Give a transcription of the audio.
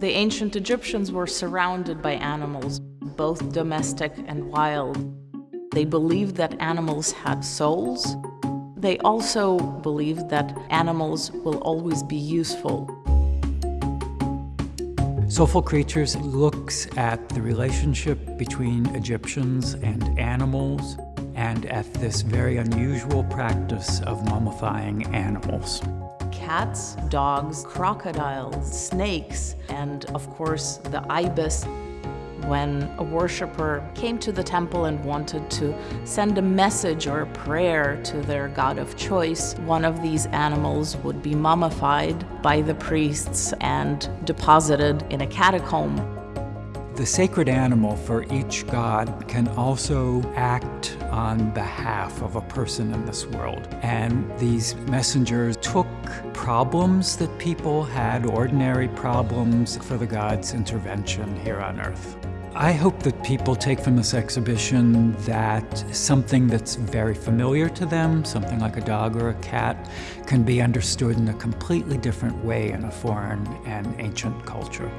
The ancient Egyptians were surrounded by animals, both domestic and wild. They believed that animals had souls. They also believed that animals will always be useful. Soulful Creatures looks at the relationship between Egyptians and animals and at this very unusual practice of mummifying animals cats, dogs, crocodiles, snakes, and of course the ibis. When a worshiper came to the temple and wanted to send a message or a prayer to their god of choice, one of these animals would be mummified by the priests and deposited in a catacomb. The sacred animal for each god can also act on behalf of a person in this world. And these messengers took problems that people had, ordinary problems, for the gods' intervention here on earth. I hope that people take from this exhibition that something that's very familiar to them, something like a dog or a cat, can be understood in a completely different way in a foreign and ancient culture.